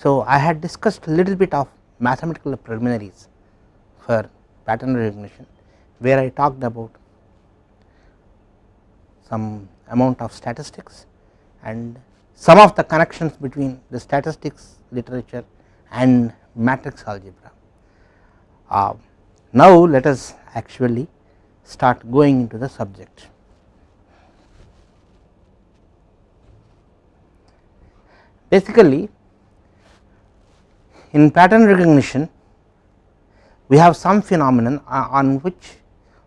So, I had discussed a little bit of mathematical preliminaries for pattern recognition where I talked about some amount of statistics and some of the connections between the statistics literature and matrix algebra. Uh, now, let us actually start going into the subject. Basically, in pattern recognition, we have some phenomenon uh, on which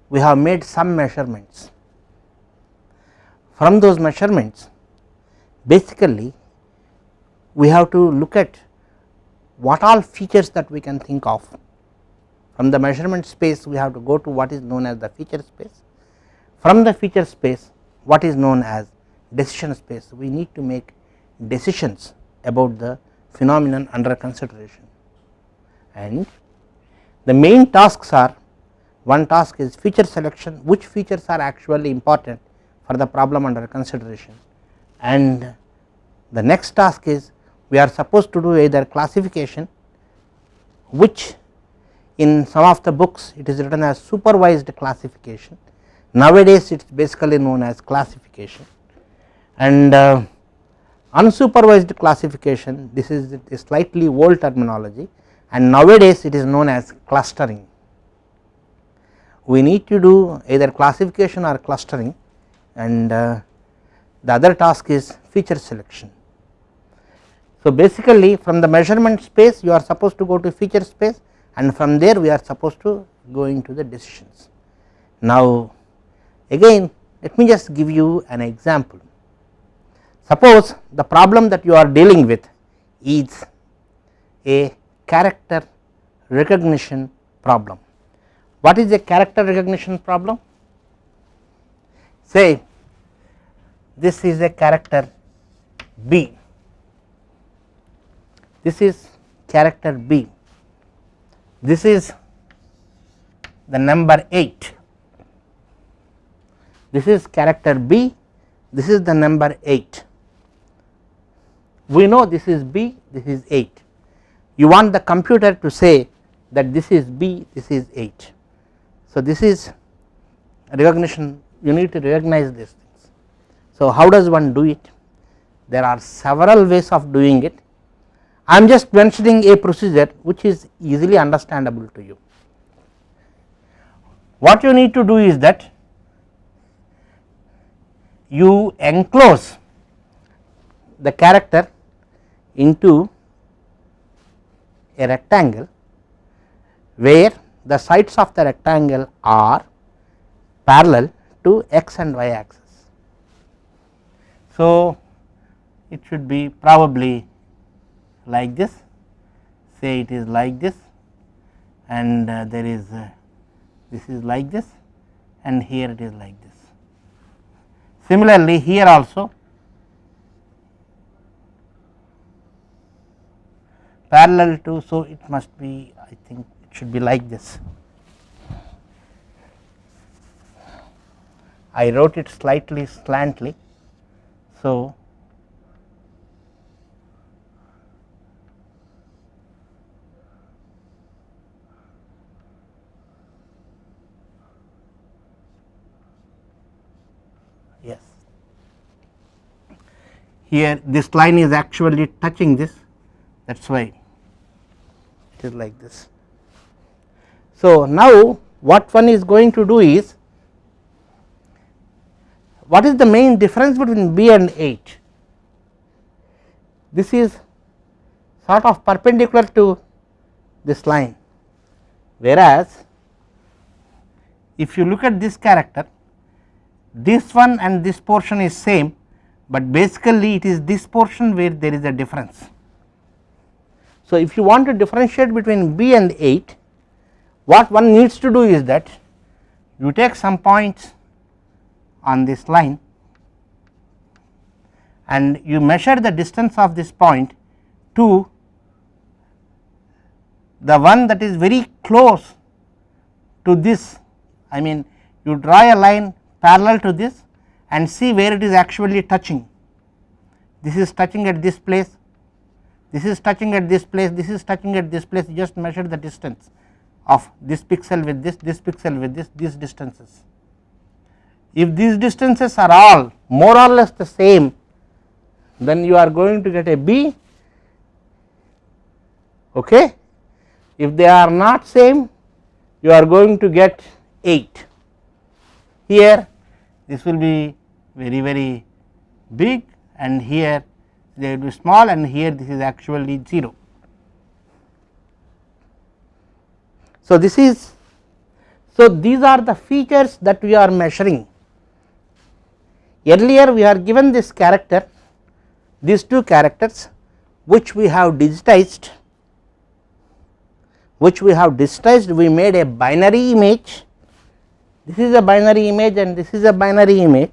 we have made some measurements. From those measurements, basically we have to look at what all features that we can think of. From the measurement space, we have to go to what is known as the feature space. From the feature space, what is known as decision space. We need to make decisions about the phenomenon under consideration. And the main tasks are one task is feature selection which features are actually important for the problem under consideration. And the next task is we are supposed to do either classification which in some of the books it is written as supervised classification. Nowadays it is basically known as classification. And uh, unsupervised classification this is a slightly old terminology and nowadays it is known as clustering. We need to do either classification or clustering and uh, the other task is feature selection. So, basically from the measurement space you are supposed to go to feature space and from there we are supposed to go into the decisions. Now, again let me just give you an example Suppose the problem that you are dealing with is a character recognition problem. What is a character recognition problem? Say this is a character B, this is character B, this is the number 8, this is character B, this is the number 8 we know this is B, this is 8. You want the computer to say that this is B, this is 8. So, this is recognition you need to recognize these things. So, how does one do it? There are several ways of doing it. I am just mentioning a procedure which is easily understandable to you. What you need to do is that you enclose the character into a rectangle where the sides of the rectangle are parallel to x and y axis. So, it should be probably like this say it is like this and uh, there is uh, this is like this and here it is like this. Similarly, here also parallel to so it must be I think it should be like this. I wrote it slightly slantly. So yes. Here this line is actually touching this. That is why it is like this. So, now what one is going to do is what is the main difference between B and H? This is sort of perpendicular to this line whereas if you look at this character this one and this portion is same, but basically it is this portion where there is a difference. So, if you want to differentiate between B and 8 what one needs to do is that you take some points on this line and you measure the distance of this point to the one that is very close to this. I mean you draw a line parallel to this and see where it is actually touching. This is touching at this place this is touching at this place, this is touching at this place, just measure the distance of this pixel with this, this pixel with this, these distances. If these distances are all more or less the same, then you are going to get a B. Okay. If they are not same, you are going to get 8. Here this will be very very big and here they will be small and here this is actually 0. So, this is so these are the features that we are measuring. Earlier we are given this character these two characters which we have digitized which we have digitized we made a binary image this is a binary image and this is a binary image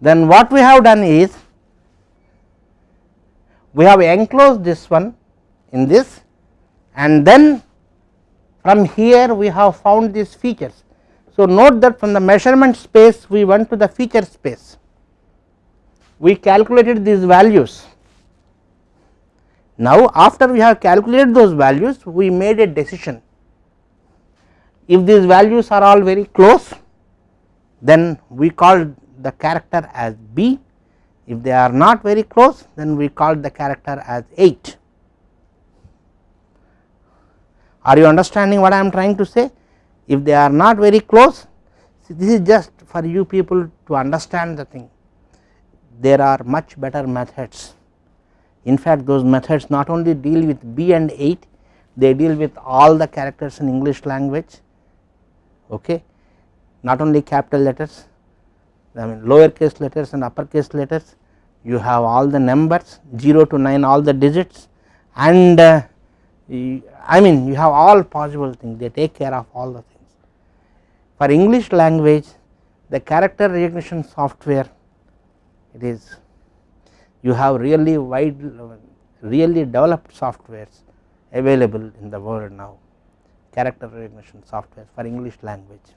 then what we have done is we have enclosed this one in this and then from here we have found these features. So, note that from the measurement space we went to the feature space, we calculated these values. Now, after we have calculated those values we made a decision if these values are all very close then we call the character as B, if they are not very close then we call the character as 8. Are you understanding what I am trying to say? If they are not very close, this is just for you people to understand the thing. There are much better methods. In fact, those methods not only deal with B and 8, they deal with all the characters in English language, okay. not only capital letters, I mean lower case letters and upper case letters you have all the numbers 0 to 9 all the digits and uh, I mean you have all possible things they take care of all the things. For English language the character recognition software it is you have really wide really developed softwares available in the world now character recognition software for English language.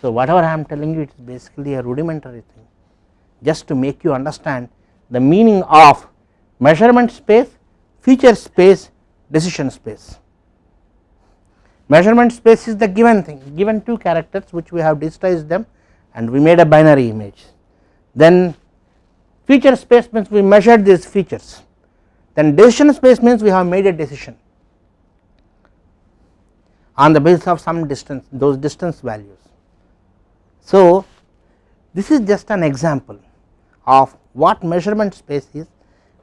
So, whatever I am telling you it is basically a rudimentary thing just to make you understand the meaning of measurement space, feature space, decision space. Measurement space is the given thing given two characters which we have digitized them and we made a binary image. Then feature space means we measured these features then decision space means we have made a decision on the basis of some distance those distance values. So, this is just an example of what measurement space is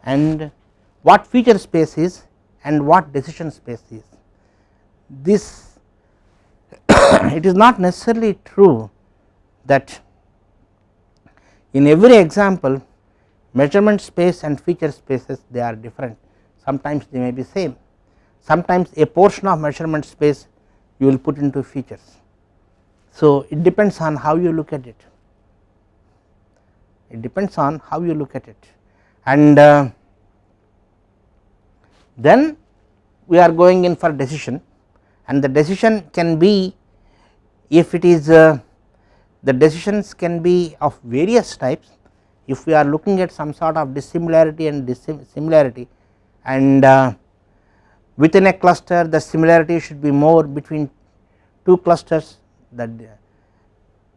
and what feature space is and what decision space is. This it is not necessarily true that in every example measurement space and feature spaces they are different. Sometimes they may be same. Sometimes a portion of measurement space you will put into features so, it depends on how you look at it, it depends on how you look at it. And uh, then we are going in for decision. And the decision can be if it is uh, the decisions can be of various types. If we are looking at some sort of dissimilarity and dissimilarity and uh, within a cluster the similarity should be more between two clusters that uh,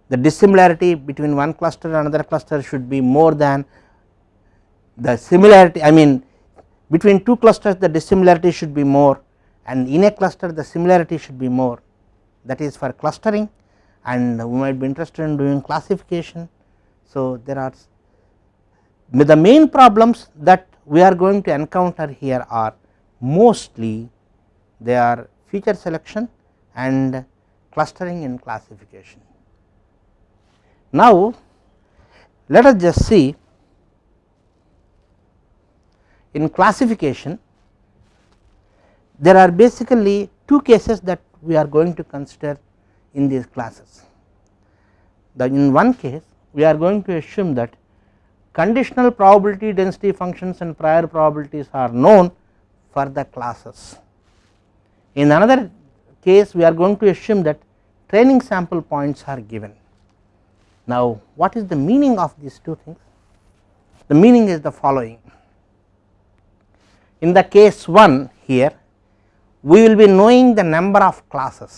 the dissimilarity between one cluster and another cluster should be more than the similarity I mean between two clusters the dissimilarity should be more and in a cluster the similarity should be more that is for clustering and we might be interested in doing classification. So, there are the main problems that we are going to encounter here are mostly they are feature selection and clustering and classification. Now, let us just see in classification there are basically two cases that we are going to consider in these classes. The in one case we are going to assume that conditional probability density functions and prior probabilities are known for the classes. In another case we are going to assume that training sample points are given. Now what is the meaning of these two things? The meaning is the following. in the case 1 here we will be knowing the number of classes.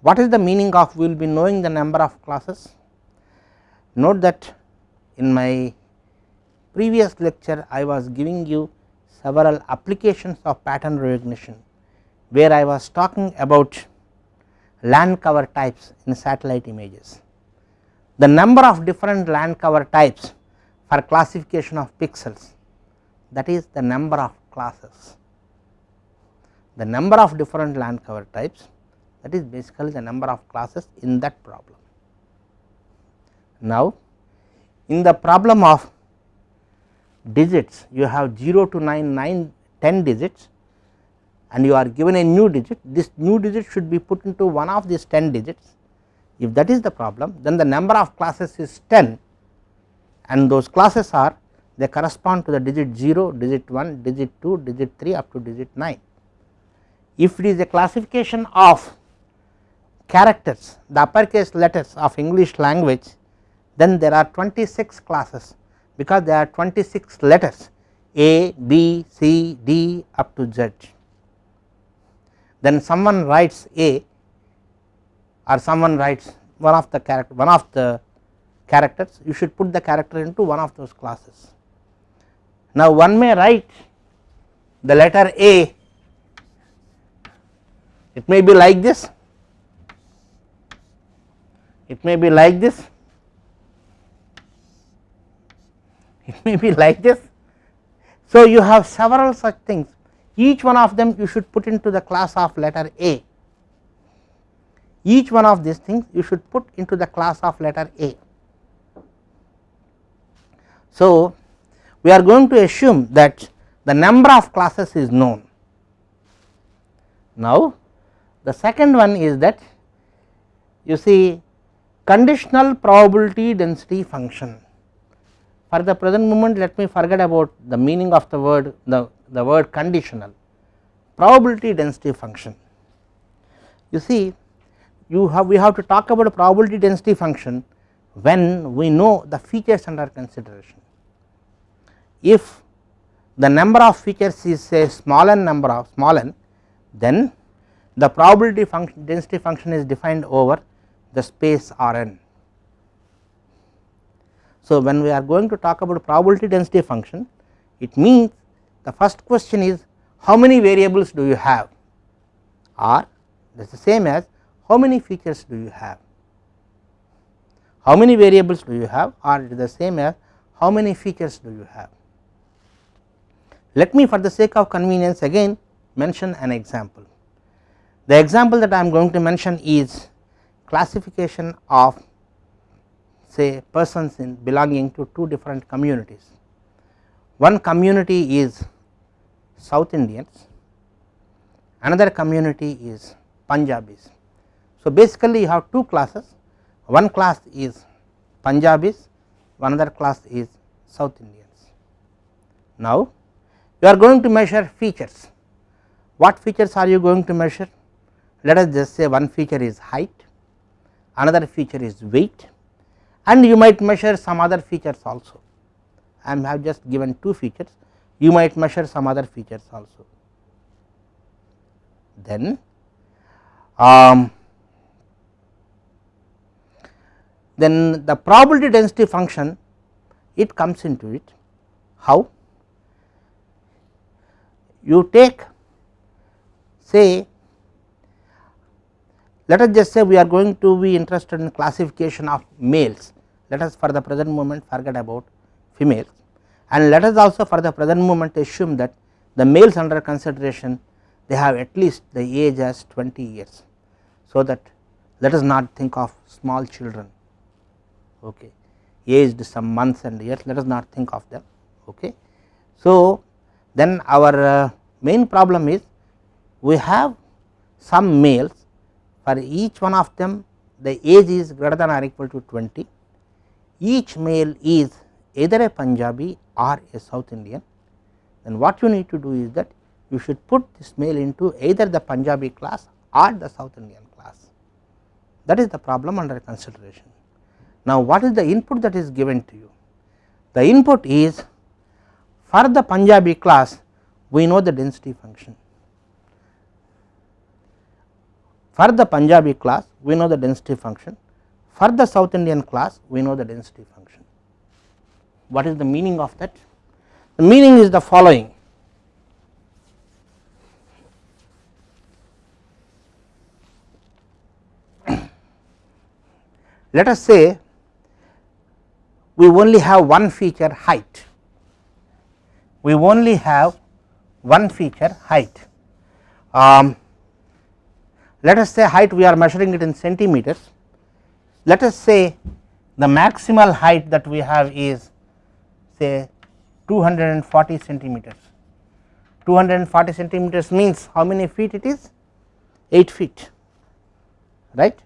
What is the meaning of we will be knowing the number of classes? Note that in my previous lecture I was giving you several applications of pattern recognition, where I was talking about land cover types in satellite images. The number of different land cover types for classification of pixels that is the number of classes. The number of different land cover types that is basically the number of classes in that problem. Now, in the problem of digits you have 0 to 9, 9, 10 digits and you are given a new digit, this new digit should be put into one of these 10 digits. If that is the problem, then the number of classes is 10 and those classes are they correspond to the digit 0, digit 1, digit 2, digit 3 up to digit 9. If it is a classification of characters, the uppercase letters of English language, then there are 26 classes because there are 26 letters A, B, C, D up to Z. Then someone writes A or someone writes one of the character one of the characters you should put the character into one of those classes. Now one may write the letter A it may be like this it may be like this it may be like this. So, you have several such things each one of them you should put into the class of letter A each one of these things you should put into the class of letter A. So, we are going to assume that the number of classes is known. Now, the second one is that you see conditional probability density function for the present moment let me forget about the meaning of the word the, the word conditional probability density function. You see you have we have to talk about a probability density function when we know the features under consideration. If the number of features is a small n number of small n then the probability function density function is defined over the space R n so, when we are going to talk about probability density function it means the first question is how many variables do you have or that is the same as how many features do you have how many variables do you have or it is the same as how many features do you have. Let me for the sake of convenience again mention an example. The example that I am going to mention is classification of say persons in belonging to two different communities. One community is South Indians, another community is Punjabis. So, basically you have two classes, one class is Punjabis, another class is South Indians. Now, you are going to measure features. What features are you going to measure? Let us just say one feature is height, another feature is weight, and you might measure some other features also. I have just given two features, you might measure some other features also. Then um, then the probability density function it comes into it how you take say let us just say we are going to be interested in classification of males, let us for the present moment forget about females. And let us also for the present moment assume that the males under consideration they have at least the age as 20 years. So, that let us not think of small children. Okay. Aged some months and years let us not think of them. Okay. So, then our uh, main problem is we have some males for each one of them the age is greater than or equal to 20 each male is either a Punjabi or a South Indian then what you need to do is that you should put this male into either the Punjabi class or the South Indian class that is the problem under consideration. Now what is the input that is given to you? The input is for the Punjabi class we know the density function. For the Punjabi class we know the density function, for the South Indian class we know the density function. What is the meaning of that? The meaning is the following let us say we only have one feature height, we only have one feature height. Um, let us say height we are measuring it in centimeters, let us say the maximal height that we have is say 240 centimeters. 240 centimeters means how many feet it is? 8 feet, right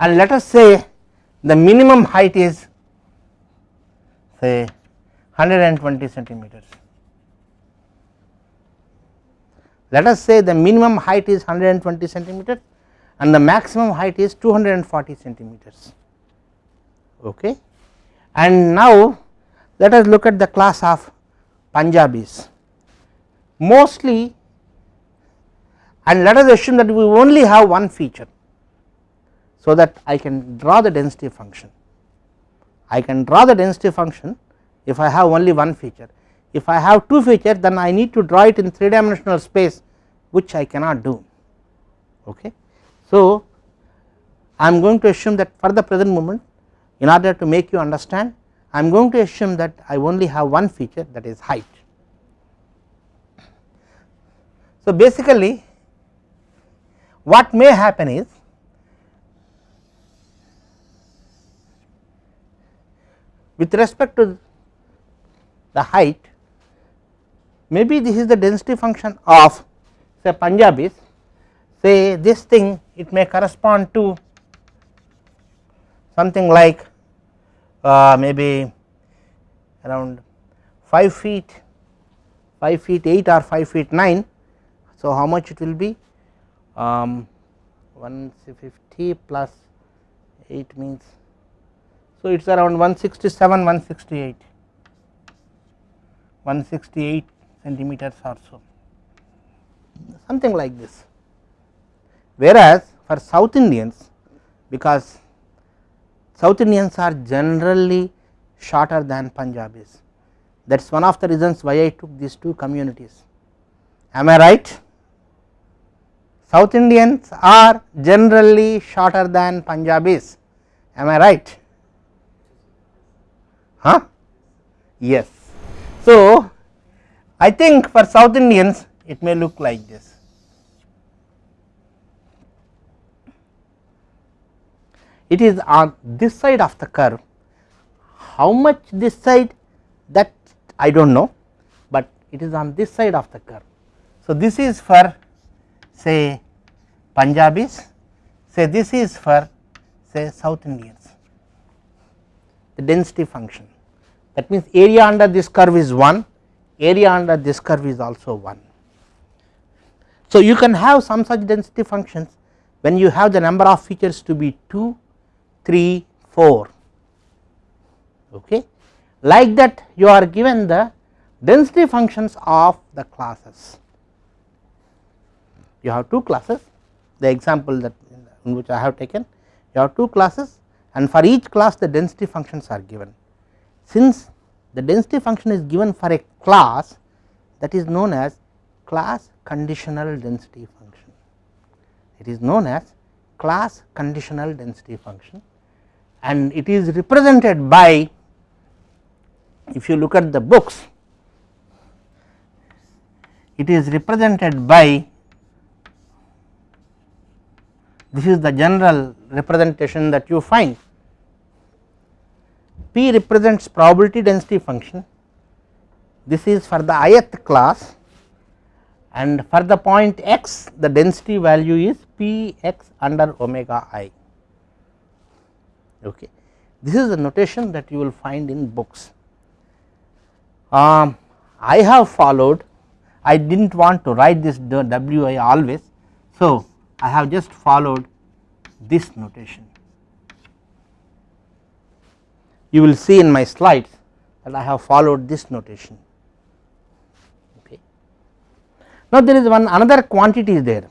and let us say the minimum height is say 120 centimeters. Let us say the minimum height is 120 centimeters and the maximum height is 240 centimeters okay. And now let us look at the class of Punjabis mostly and let us assume that we only have one feature so that I can draw the density function. I can draw the density function if I have only one feature. If I have two features then I need to draw it in 3 dimensional space which I cannot do. Okay. So, I am going to assume that for the present moment in order to make you understand I am going to assume that I only have one feature that is height. So, basically what may happen is with respect to the height maybe this is the density function of say Punjabis say this thing it may correspond to something like uh, maybe around 5 feet 5 feet 8 or 5 feet 9 so how much it will be? Um, 150 plus 8 means so, it is around 167 168 168 centimeters or so something like this. Whereas, for South Indians because South Indians are generally shorter than Punjabis. That is one of the reasons why I took these two communities. Am I right? South Indians are generally shorter than Punjabis. Am I right? Huh? Yes. So, I think for South Indians it may look like this. It is on this side of the curve, how much this side that I do not know, but it is on this side of the curve. So, this is for say Punjabis, say this is for say South Indians, the density function that means area under this curve is 1 area under this curve is also 1. So, you can have some such density functions when you have the number of features to be 2 3 4 okay? Like that you are given the density functions of the classes. You have two classes. The example that in which I have taken you have two classes and for each class the density functions are given. Since the density function is given for a class that is known as class conditional density function. It is known as class conditional density function and it is represented by if you look at the books it is represented by this is the general representation that you find. P represents probability density function. This is for the ith class and for the point x the density value is p x under omega i. Okay. This is the notation that you will find in books. Um, i have followed i did not want to write this wi always. So i have just followed this notation. You will see in my slides that I have followed this notation. Okay. Now, there is one another quantity there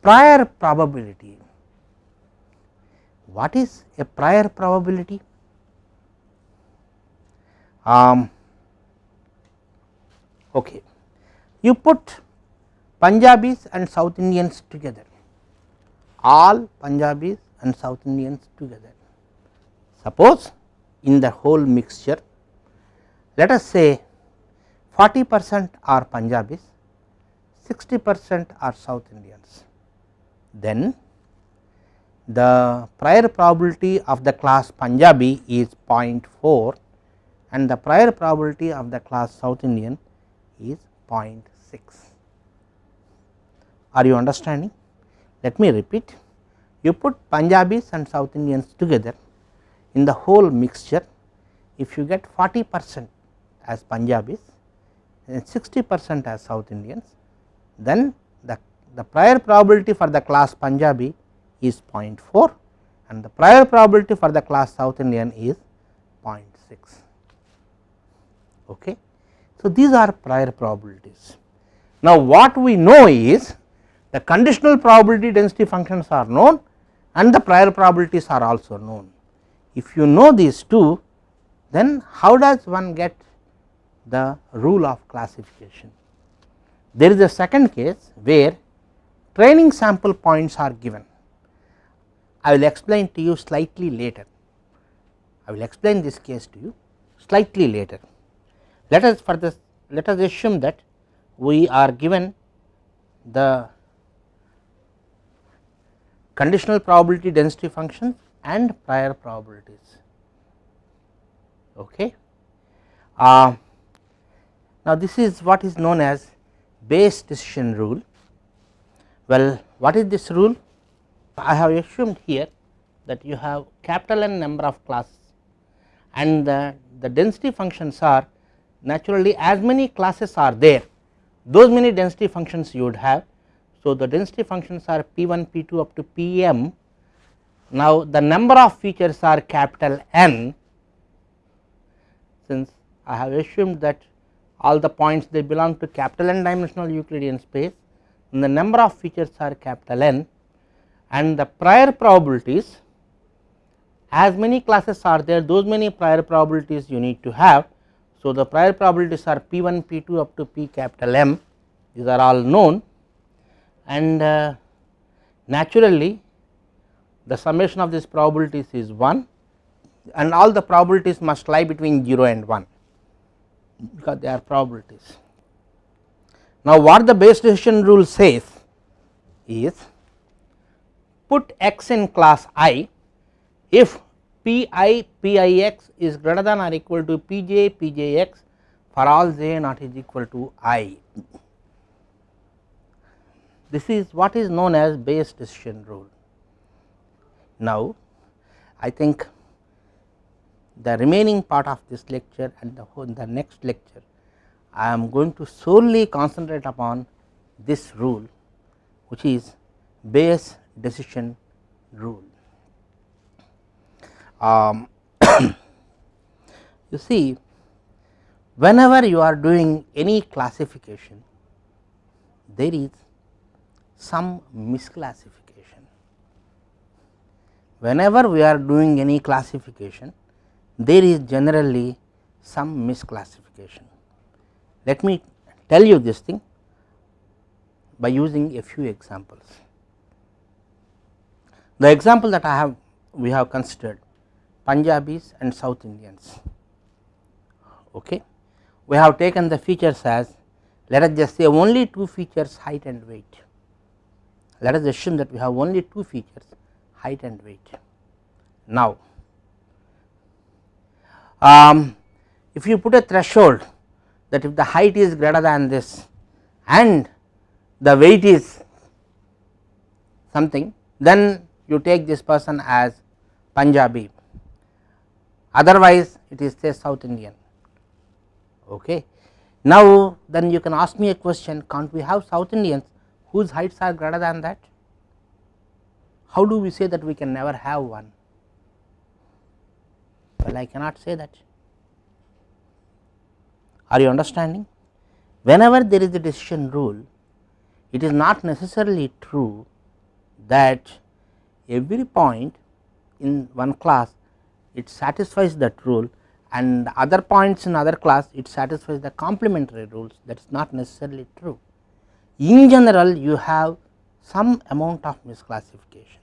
prior probability. What is a prior probability? Um, okay. You put Punjabis and South Indians together, all Punjabis and South Indians together. Suppose in the whole mixture, let us say 40 percent are Punjabis, 60 percent are South Indians. Then the prior probability of the class Punjabi is 0.4 and the prior probability of the class South Indian is 0.6. Are you understanding? Let me repeat. You put Punjabis and South Indians together in the whole mixture, if you get 40 percent as Punjabis and 60 percent as South Indians, then the, the prior probability for the class Punjabi is 0.4 and the prior probability for the class South Indian is 0.6. Okay. So, these are prior probabilities. Now, what we know is the conditional probability density functions are known and the prior probabilities are also known. If you know these two then how does one get the rule of classification? There is a second case where training sample points are given. I will explain to you slightly later. I will explain this case to you slightly later. Let us for this let us assume that we are given the conditional probability density function and prior probabilities. Okay. Uh, now, this is what is known as Bayes decision rule. Well, what is this rule? I have assumed here that you have capital N number of classes and the, the density functions are naturally as many classes are there those many density functions you would have. So, the density functions are P 1 P 2 up to P m. Now, the number of features are capital N since I have assumed that all the points they belong to capital N dimensional Euclidean space. And the number of features are capital N. And the prior probabilities as many classes are there those many prior probabilities you need to have. So, the prior probabilities are P 1 P 2 up to P capital M. These are all known. And uh, naturally the summation of these probabilities is 1 and all the probabilities must lie between 0 and 1 because they are probabilities. Now, what the Bayes decision rule says is put x in class i if P i P i x is greater than or equal to P j P j x for all j not is equal to i. This is what is known as Bayes decision rule. Now, I think the remaining part of this lecture and the the next lecture I am going to solely concentrate upon this rule which is Bayes decision rule. Um, you see whenever you are doing any classification there is some misclassification. Whenever we are doing any classification there is generally some misclassification. Let me tell you this thing by using a few examples. The example that I have we have considered Punjabis and South Indians. Okay. We have taken the features as let us just say only two features height and weight. Let us assume that we have only two features height and weight. Now, um, if you put a threshold that if the height is greater than this and the weight is something then you take this person as Punjabi otherwise it is say South Indian. Okay. Now, then you can ask me a question can't we have South Indians whose heights are greater than that? How do we say that we can never have one? Well, I cannot say that. Are you understanding? Whenever there is a decision rule, it is not necessarily true that every point in one class it satisfies that rule and other points in other class it satisfies the complementary rules that is not necessarily true. In general you have some amount of misclassification.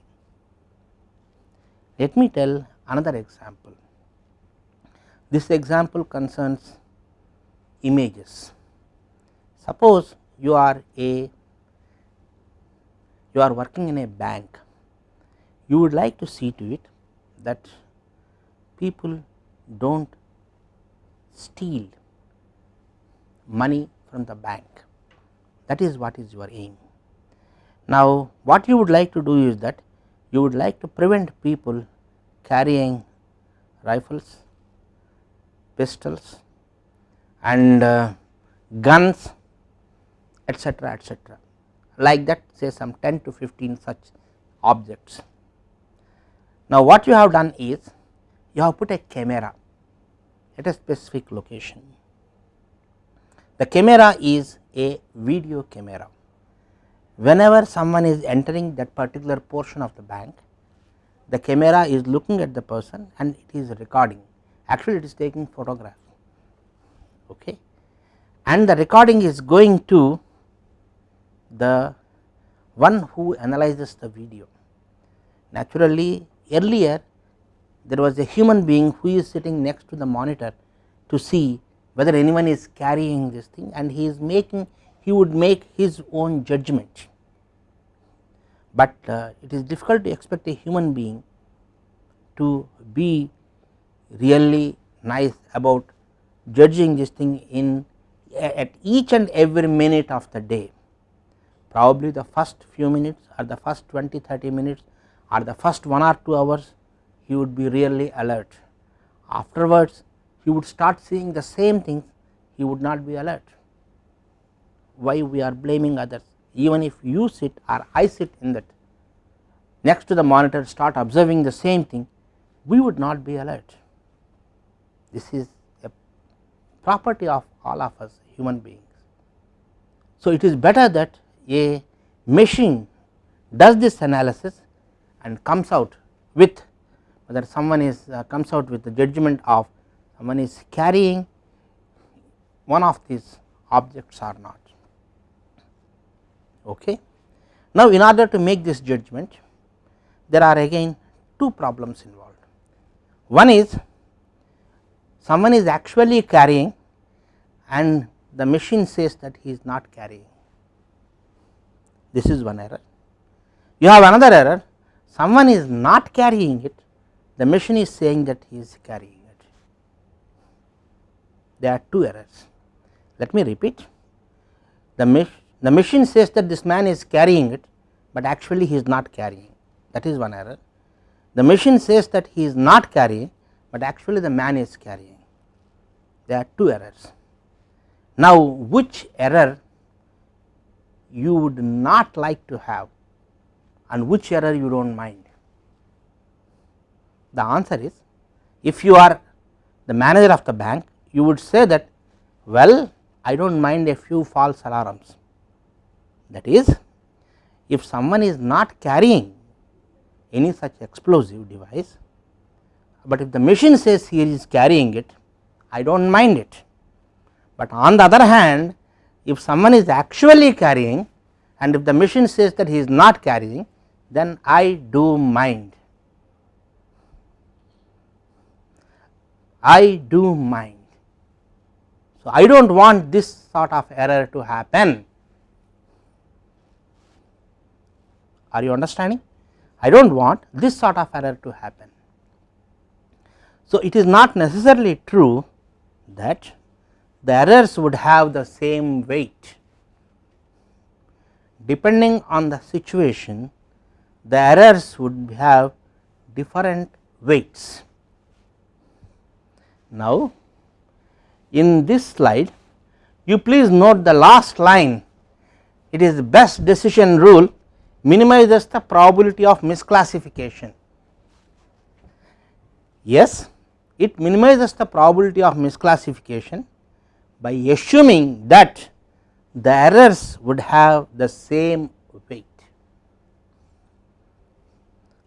Let me tell another example. This example concerns images. Suppose you are a you are working in a bank, you would like to see to it that people do not steal money from the bank that is what is your aim. Now, what you would like to do is that you would like to prevent people carrying rifles, pistols and uh, guns etcetera etcetera like that say some 10 to 15 such objects. Now, what you have done is you have put a camera at a specific location. The camera is a video camera. Whenever someone is entering that particular portion of the bank, the camera is looking at the person and it is recording actually it is taking photograph okay and the recording is going to the one who analyzes the video. Naturally earlier there was a human being who is sitting next to the monitor to see whether anyone is carrying this thing and he is making he would make his own judgment. But uh, it is difficult to expect a human being to be really nice about judging this thing in at each and every minute of the day probably the first few minutes or the first 20 30 minutes or the first 1 or 2 hours he would be really alert. Afterwards he would start seeing the same things he would not be alert. Why we are blaming others even if you sit or I sit in that next to the monitor start observing the same thing we would not be alert. This is a property of all of us human beings. So, it is better that a machine does this analysis and comes out with whether someone is uh, comes out with the judgment of someone is carrying one of these objects or not. Okay. Now, in order to make this judgment there are again two problems involved. One is someone is actually carrying and the machine says that he is not carrying this is one error. You have another error someone is not carrying it the machine is saying that he is carrying it. There are two errors. Let me repeat the, the machine says that this man is carrying it, but actually he is not carrying that is one error. The machine says that he is not carrying, but actually the man is carrying there are two errors. Now, which error you would not like to have and which error you do not mind? The answer is if you are the manager of the bank you would say that well I do not mind a few false alarms that is if someone is not carrying any such explosive device, but if the machine says he is carrying it I do not mind it, but on the other hand if someone is actually carrying and if the machine says that he is not carrying then I do mind. I do mind. So, I do not want this sort of error to happen. Are you understanding? I do not want this sort of error to happen. So, it is not necessarily true that the errors would have the same weight depending on the situation the errors would have different weights. Now, in this slide you please note the last line it is the Bayes decision rule minimizes the probability of misclassification. Yes, it minimizes the probability of misclassification by assuming that the errors would have the same weight.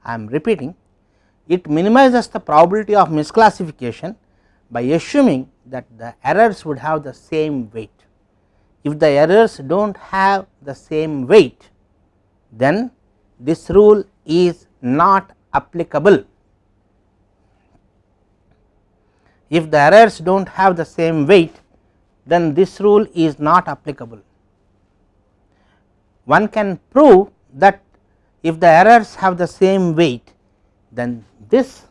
I am repeating it minimizes the probability of misclassification by assuming that the errors would have the same weight. If the errors do not have the same weight, then this rule is not applicable. If the errors do not have the same weight, then this rule is not applicable. One can prove that if the errors have the same weight, then this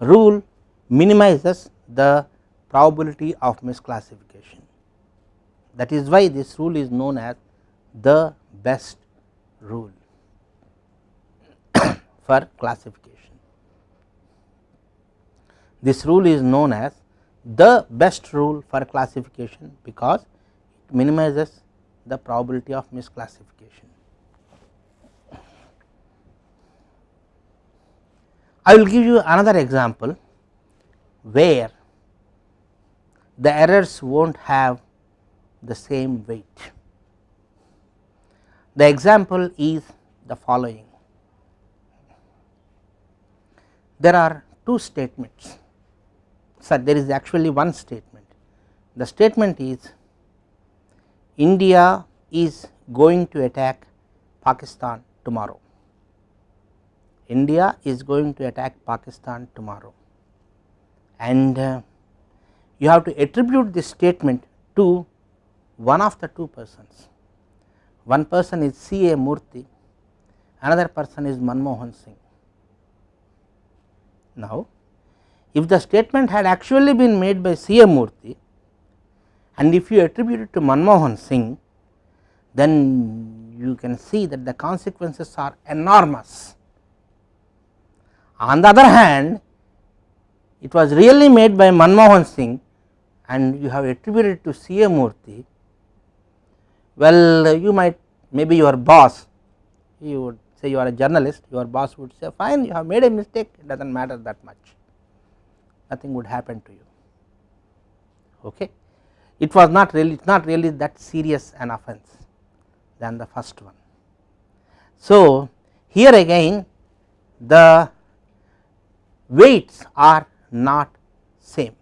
rule minimizes the probability of misclassification. That is why this rule is known as the best rule for classification. This rule is known as the best rule for classification because it minimizes the probability of misclassification. I will give you another example where the errors will not have the same weight. The example is the following. There are two statements, so there is actually one statement. The statement is India is going to attack Pakistan tomorrow. India is going to attack Pakistan tomorrow and uh, you have to attribute this statement to one of the two persons. One person is C. A. Murthy, another person is Manmohan Singh. Now, if the statement had actually been made by C. A. Murthy and if you attribute it to Manmohan Singh, then you can see that the consequences are enormous. On the other hand, it was really made by Manmohan Singh and you have attributed to C. A. Murthy, well you might maybe your boss you would say you are a journalist your boss would say fine you have made a mistake it does not matter that much nothing would happen to you. Okay? It was not really not really that serious an offence than the first one. So here again the weights are not same.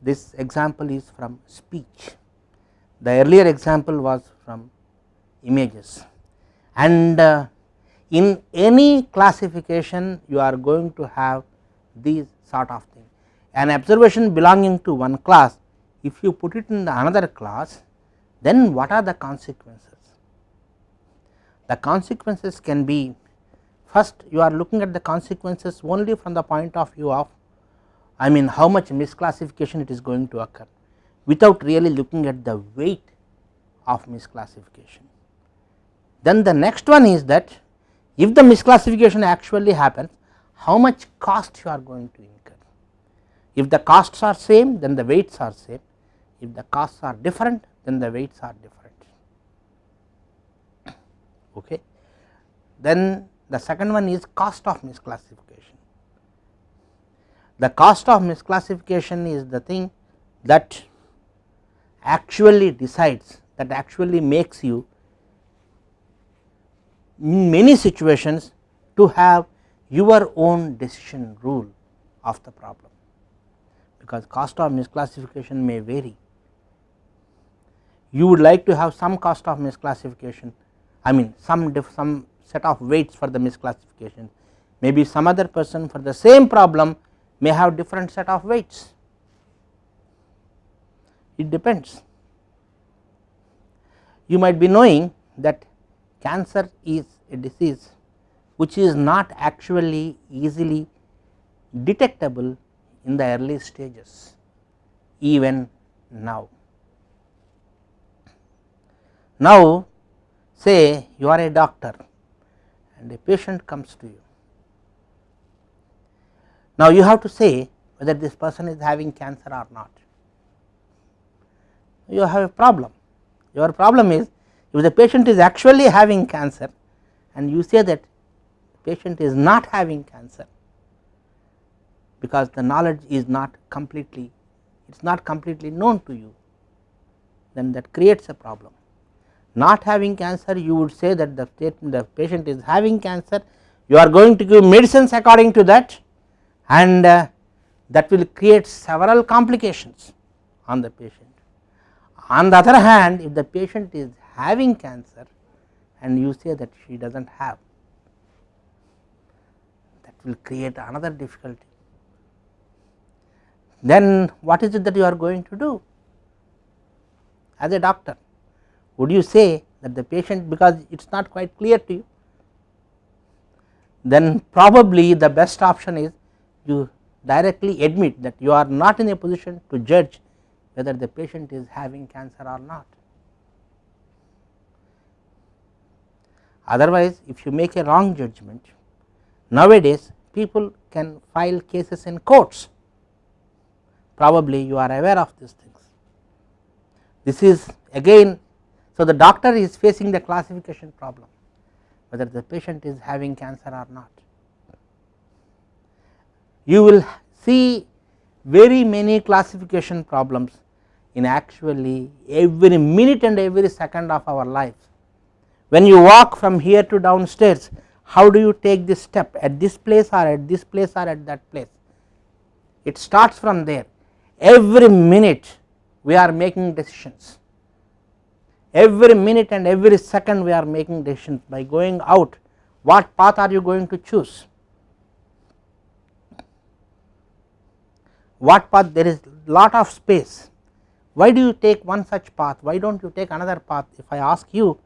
This example is from speech, the earlier example was from images. And uh, in any classification you are going to have these sort of thing. An observation belonging to one class if you put it in the another class then what are the consequences? The consequences can be First you are looking at the consequences only from the point of view of I mean how much misclassification it is going to occur without really looking at the weight of misclassification. Then the next one is that if the misclassification actually happens how much cost you are going to incur. If the costs are same then the weights are same, if the costs are different then the weights are different. Okay. Then the second one is cost of misclassification. The cost of misclassification is the thing that actually decides that actually makes you in many situations to have your own decision rule of the problem because cost of misclassification may vary. You would like to have some cost of misclassification I mean some some set of weights for the misclassification maybe some other person for the same problem may have different set of weights it depends. You might be knowing that cancer is a disease which is not actually easily detectable in the early stages even now. Now say you are a doctor and a patient comes to you. Now, you have to say whether this person is having cancer or not. You have a problem. Your problem is if the patient is actually having cancer and you say that patient is not having cancer because the knowledge is not completely it is not completely known to you then that creates a problem. Not having cancer you would say that the, the patient is having cancer you are going to give medicines according to that and uh, that will create several complications on the patient. On the other hand if the patient is having cancer and you say that she does not have will create another difficulty. Then what is it that you are going to do as a doctor? Would you say that the patient because it is not quite clear to you then probably the best option is you directly admit that you are not in a position to judge whether the patient is having cancer or not. Otherwise, if you make a wrong judgment, nowadays people can file cases in courts, probably you are aware of these things. This is again, so the doctor is facing the classification problem, whether the patient is having cancer or not. You will see very many classification problems in actually every minute and every second of our life when you walk from here to downstairs how do you take this step? At this place or at this place or at that place? It starts from there. Every minute we are making decisions. Every minute and every second we are making decisions. By going out what path are you going to choose? What path? There is lot of space. Why do you take one such path? Why do not you take another path? If I ask you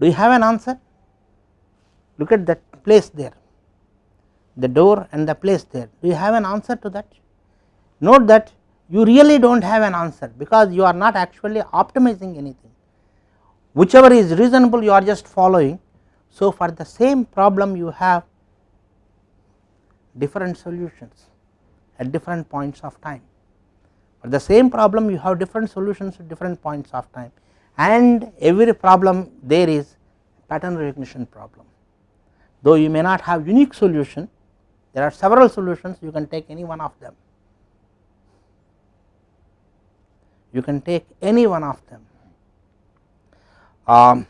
do you have an answer? Look at that place there, the door and the place there. Do you have an answer to that? Note that you really do not have an answer because you are not actually optimizing anything. Whichever is reasonable you are just following. So, for the same problem you have different solutions at different points of time. For the same problem you have different solutions at different points of time and every problem there is pattern recognition problem. Though you may not have unique solution, there are several solutions you can take any one of them. You can take any one of them. Um,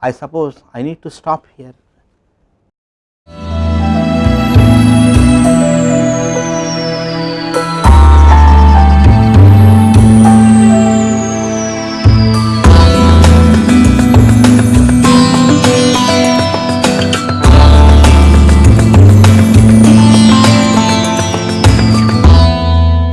I suppose I need to stop here